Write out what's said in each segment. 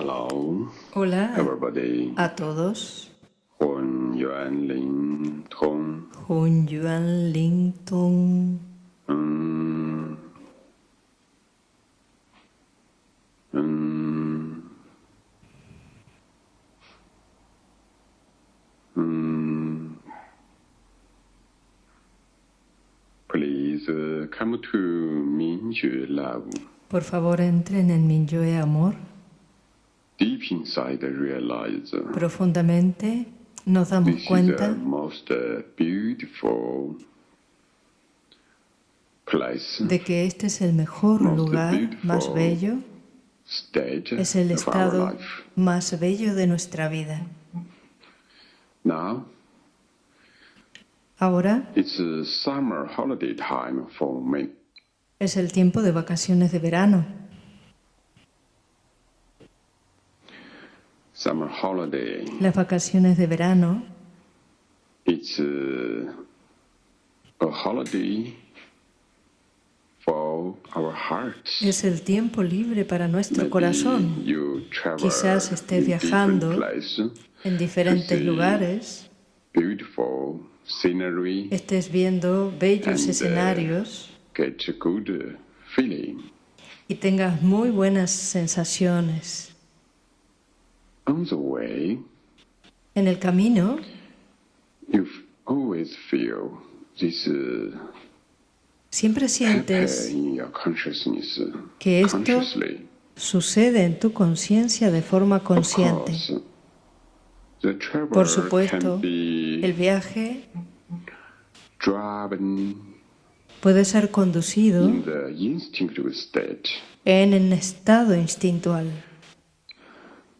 Hello, Hola everybody. a todos. Hun Yuan Ling Tong. Hun Yuan Ling Tong. Mm. Mm. Mm. Please uh, come to Minjue Love. Por favor, entren en Minyue Amor. Deep inside, realize Profundamente nos damos this is the cuenta most uh, beautiful place, de que este es el mejor lugar, más bello, es el estado más bello de nuestra vida. Now, Ahora it's a summer holiday time for me. es el tiempo de vacaciones de verano. Summer holiday, Las vacaciones de verano it's uh, a holiday for our hearts. es el tiempo libre para nuestro Maybe corazón. you travel Quizás estés viajando places, En diferentes lugares beautiful scenery, estés viendo bellos And, uh, escenarios get a good uh, feeling. y tengas muy buenas sensaciones. On the way, En el camino you f- always feel this uh, siempre sientes in your consciousness, uh, que esto sucede en tu conciencia de forma consciente. Por supuesto, can be el viaje puede ser conducido en el estado instintual.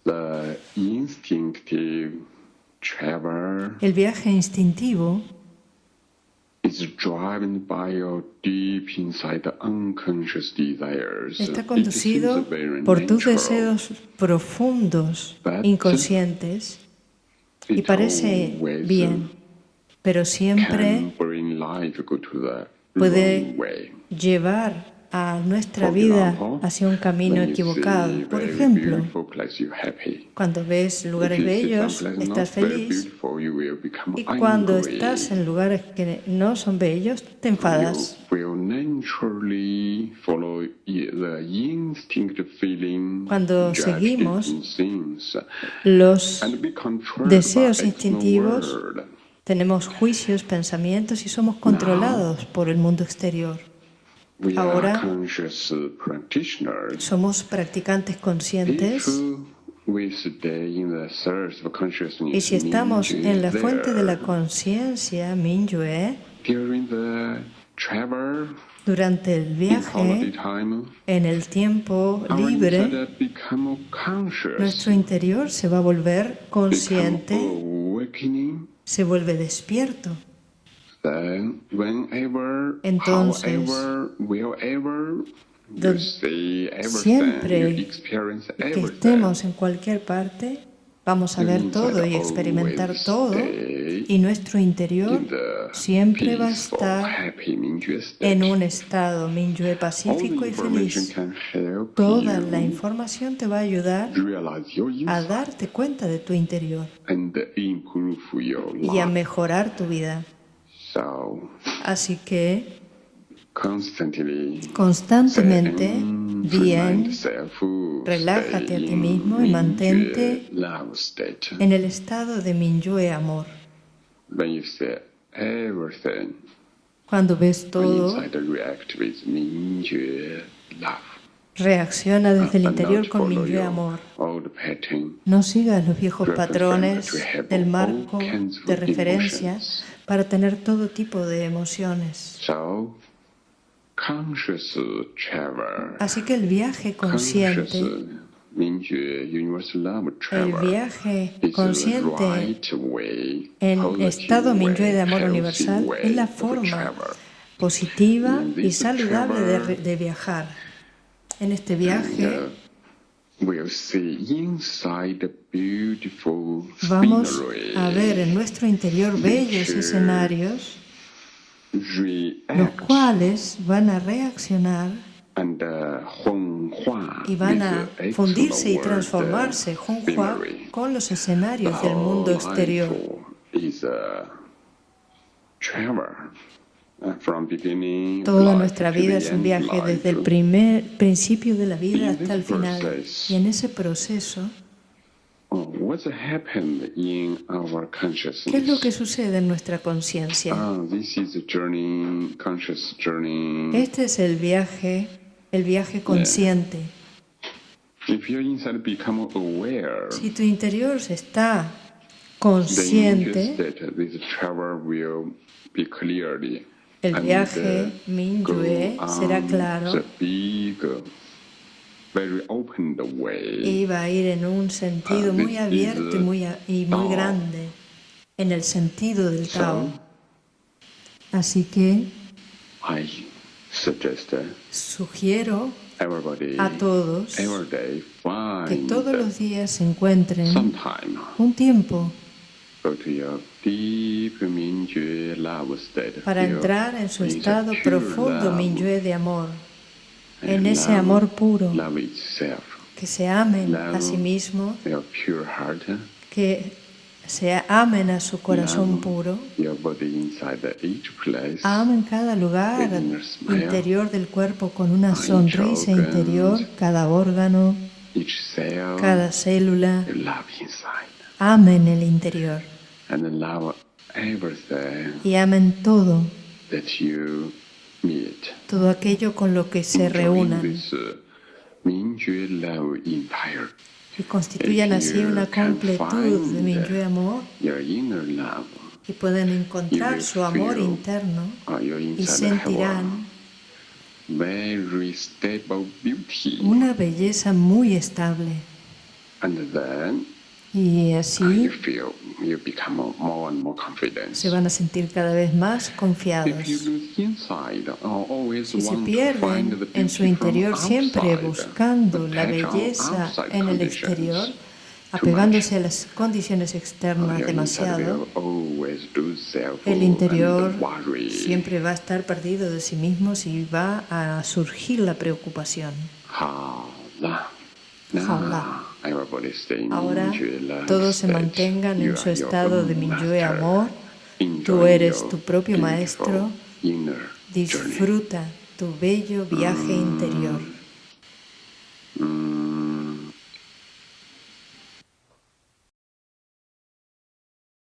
The instinctive traveler El viaje instintivo is driven by your deep inside unconscious desires. está conducido por tus deseos profundos, inconscientes, y parece bien, pero siempre puede llevar a nuestra vida hacia un camino equivocado. Por ejemplo, cuando ves lugares bellos, estás feliz, y cuando estás en lugares que no son bellos, te enfadas. Cuando seguimos Los deseos instintivos tenemos juicios, pensamientos y somos controlados por el mundo exterior. Ahora-. Somos practicantes conscientes. Y si estamos en la fuente de la conciencia, Minyue, durante el viaje, en el tiempo libre, nuestro interior se va a volver consciente, se vuelve despierto. Then, whenever, Entonces, however, wherever you don- see everything, siempre you experience que estemos en cualquier parte, vamos a ver todo y experimentar todo y nuestro interior siempre va a estar en un estado Minyue pacífico y feliz. Toda la información te va a ayudar a darte cuenta de tu interior y a mejorar tu vida. Así que constantemente, bien, relájate a ti mismo y mantente en el estado de Minyue amor. Cuando ves todo, reacciona desde el interior con Minyue your amor. No sigas los viejos patrones del marco de referencia para tener todo tipo de emociones. Así que el viaje consciente, el viaje consciente en estado Minyue de amor universal es la forma positiva y saludable de viajar. En este viaje. Uh, vamos a ver en nuestro interior bellos escenarios, los cuales van a reaccionar y van a fundirse y transformarse. Honghua con los escenarios del mundo exterior. Toda nuestra vida es un viaje desde el primer principio de la vida hasta el final. Y en ese proceso, ¿qué es lo que sucede en nuestra conciencia? Este es el viaje, el viaje consciente. Si tu interior está consciente, el viaje Mingyue será claro. Y va a ir en un sentido muy abierto y muy, y muy grande, en el sentido del Tao. Así que sugiero a todos que todos los días se encuentren un tiempo para entrar en su estado profundo Minyue de amor, en ese amor puro, que se amen a sí mismos, que se amen a su corazón puro, amen cada lugar interior del cuerpo con una sonrisa interior, cada órgano, cada célula, amen el interior. Y amen todo, todo aquello con lo que se reúnan. y constituyan así una completud de Minyue amor. y pueden encontrar su amor interno y sentirán una belleza muy estable. Y así se van a sentir cada vez más confiados. Si se pierden en su interior siempre buscando la belleza en el exterior, apegándose a las condiciones externas demasiado, el interior siempre va a estar perdido de sí mismo y va a surgir la preocupación. Ahora todos se mantengan en su estado de Minyue amor. Tú eres tu propio maestro. Disfruta tu bello viaje interior.